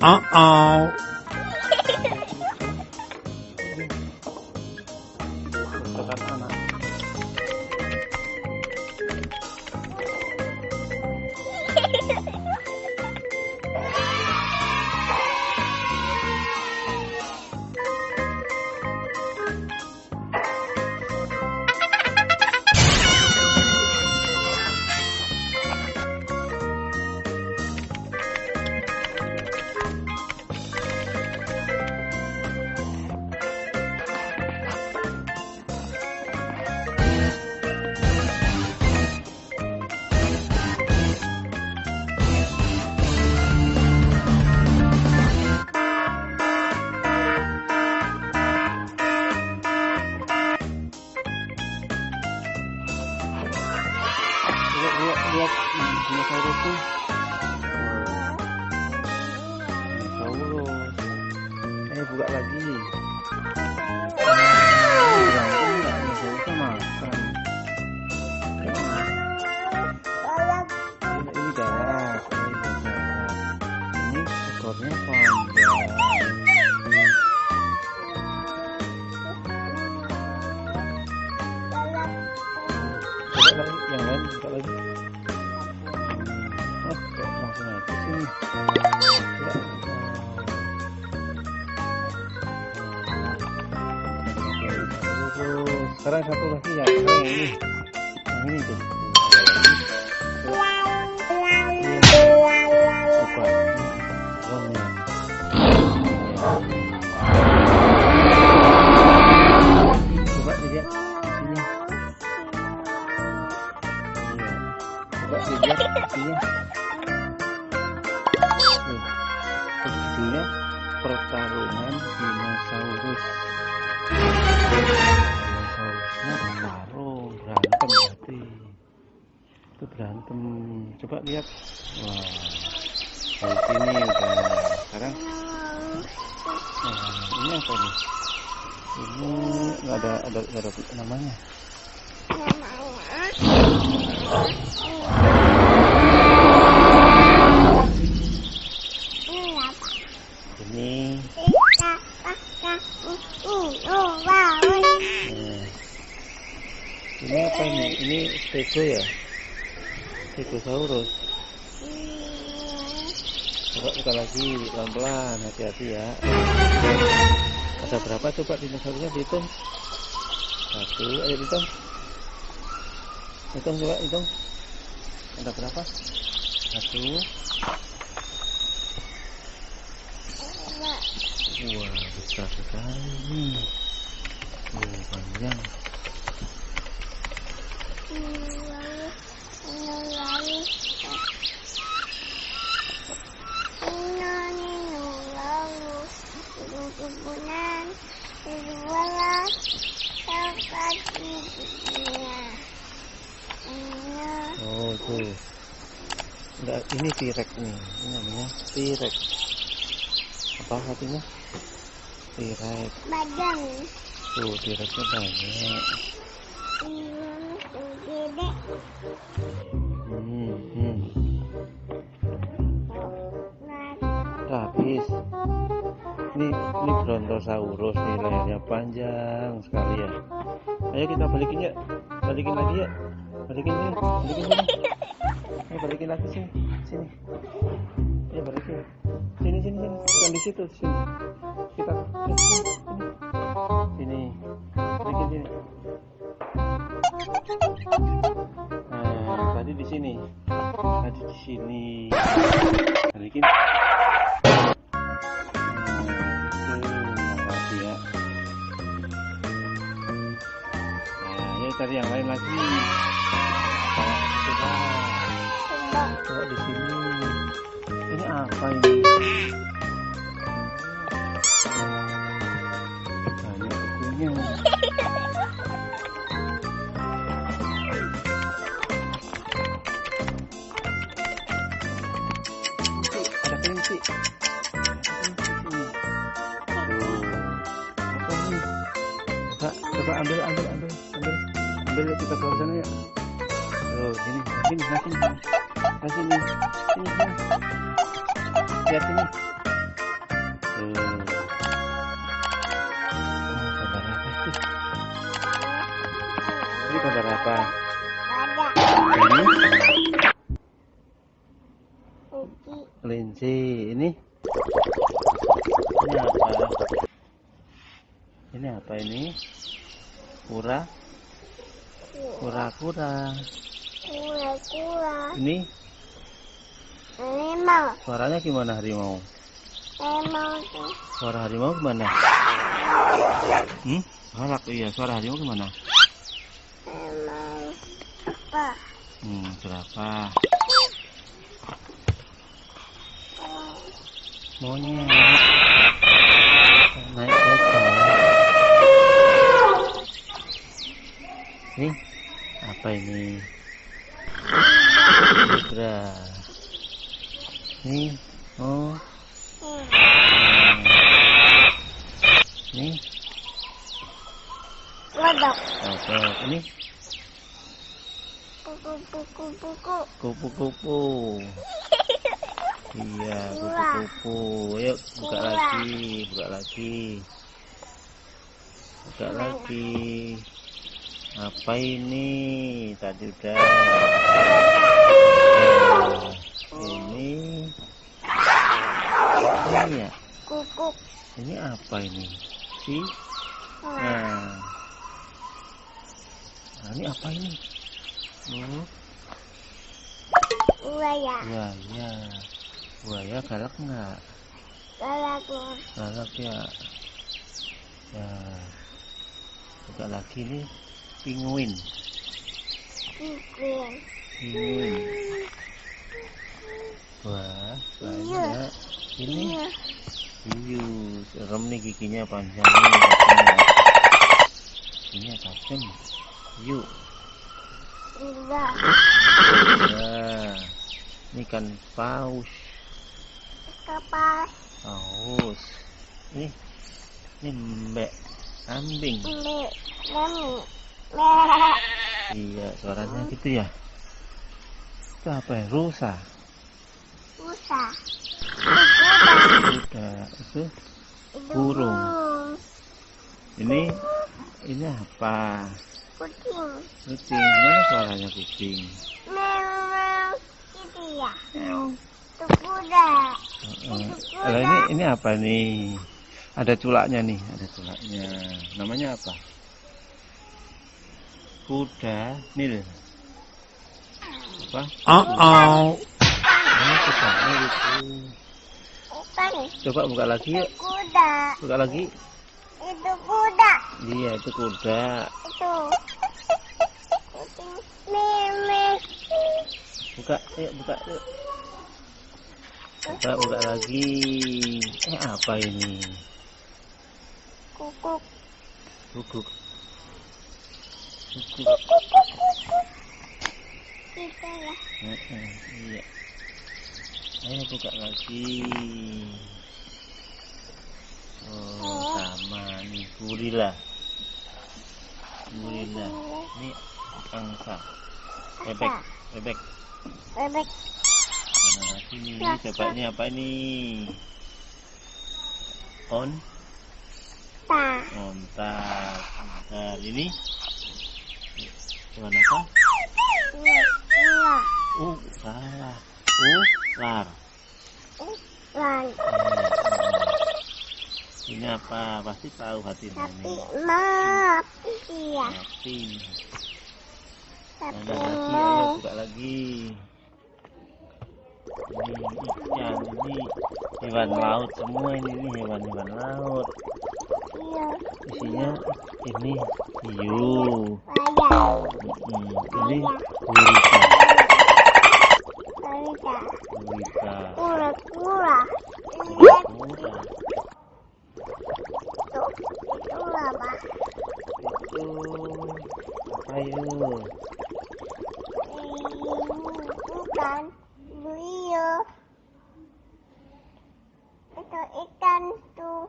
Uh uh lihat lihat lihat. Tuh dinosaurus. Eh buka lagi pertarungan dinosaurus. Dinosaurusnya bertarung, berantem berarti. Itu berantem. Coba lihat. Wah, dari sini udah. Sekarang, nah, ini apa nih? Ini nggak ada, ada, nggak ada namanya. Stego ya? Stegosaurus. Coba buka lagi pelan-pelan, hati-hati ya. Ada berapa coba dinosaurusnya dihitung? Satu, ayo hitung. Hitung coba, hitung. Ada berapa? Satu. Wah, besar sekali. Oh, panjang. Ini T-Rex nih. Ini namanya T-Rex. Apa artinya? T-Rex. badan Tuh, T-Rexnya banyak. Hmm, hmm. Rapis. Ini ini Brontosaurus nih lehernya panjang sekali ya. Ayo kita balikin ya. Balikin lagi ya. Balikin ya. Balikin. Ayo balikin lagi sini. Sini. Ayo balikin. Sini sini sini. Bukan di situ sini. Kita sini. Sini. sini. Nah, tadi di sini. Tadi di sini. Ya. Nah, ayo cari yang lain lagi. Coba di sini. Ini apa ini? Ada? Coba, coba ambil, ambil, Linci apa ini? Ini ini ini apa? Ini apa ini? Kura kura kura kura kura ini? Harimau. suaranya gimana harimau? Harimau tuh. Suara harimau gimana? Hmm? Galak iya, suara harimau gimana? Harimau. Apa? Hmm, berapa? Monyet. Naik kereta. Nih, apa ini? Zebra. Nih, oh, nih, Kodok. kodok. Ini Buku-buku-buku. kupu-kupu. Iya, kupu-kupu. Ayo buka lagi, buka lagi. Buka lagi. Apa ini? Tadi udah. Nah, ini. Ini ya. Kukuk. Ini apa ini? Si. Nah. Nah, ini apa ini? Oh, Buaya. buaya. Buaya galak nggak? Galaknya. galak ya ya buka lagi nih pinguin Kukuin. pinguin wah banyak ini Iya. hiu serem nih giginya panjang nih giginya tajam hiu Enggak. ya ini kan paus Kapas. paus ini ini mbek kambing. Merah. Iya, suaranya gitu ya. Itu apa ya? Rusa. Busa. Kuda. Itu Burung. ini ini apa? Kucing. Kucing. Mana suaranya kucing? Meow. Gitu ya. Itu kuda. Ini ini apa nih? Ada culaknya nih, ada culaknya. Namanya apa? Kuda nil. Apa? Uh-oh. Ini kuda nil itu. Coba buka lagi yuk. Kuda. Buka lagi. Itu kuda. Iya, itu kuda. Itu. Kucing. Meme. buka yuk buka yuk buka buka lagi eh apa ini Kukuk. guguk guguk Gitu ya. Heeh, iya ayo buka lagi. Oh sama nih gorila gorila ini angsa. Bebek bebek. Bebek. mana lagi nih? Ini coba ini apa ini? On? Ta. Ontak. Bentar, ini? Hewan apa? Iya. Iya. Uh, Ular. Lan. Hmm. Ini apa? Pasti tahu hatinya Tapi ini. maaf. Iya. Sapi. Tapi Mana lagi? Ayo buka lagi. Ini ikan, ini hewan laut semua ini, ini hewan-hewan laut. Iya. Isinya ini hiu. Ayam. Mm, ini gurita. Balita. Gurita. Kura-kura. Kura. Itu. Itu apa? Itu apa yuk? Ini bukan. Buio. Itu ikan tuh.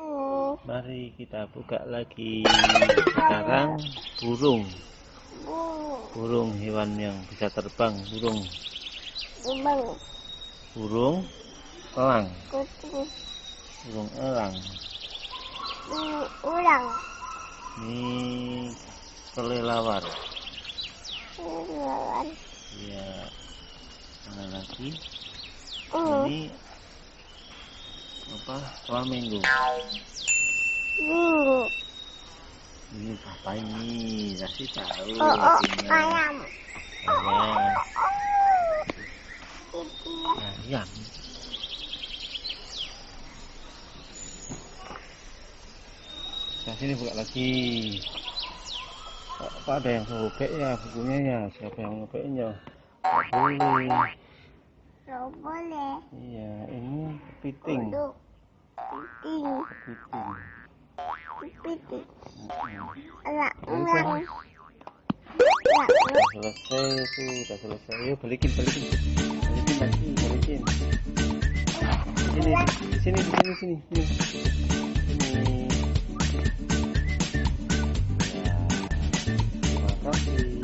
Oh, ini Mari kita buka lagi. Sekarang burung. Burung. Burung hewan yang bisa terbang. Burung. Ibang. Burung elang. Kucing. Burung elang. ini ulang Ini kelelawar. lawan Iya. Mana lagi? ini Ini apa? Flamingo. minggu Ini apa ini? Kasih tahu. oh oh ayam Ayam. itu Ayam. Nah, sini buka lagi. Pak, ada yang sobek ya bukunya ya. Siapa yang ngebeknya? Nggak boleh. boleh Iya, ini kepiting. duduk piting Kepiting. kan ya selesai tuh, udah selesai. Ayo balikin, balikin. Balikin lagi, balikin. Sini, sini, sini, sini. Sini. Ya. Terima kasih.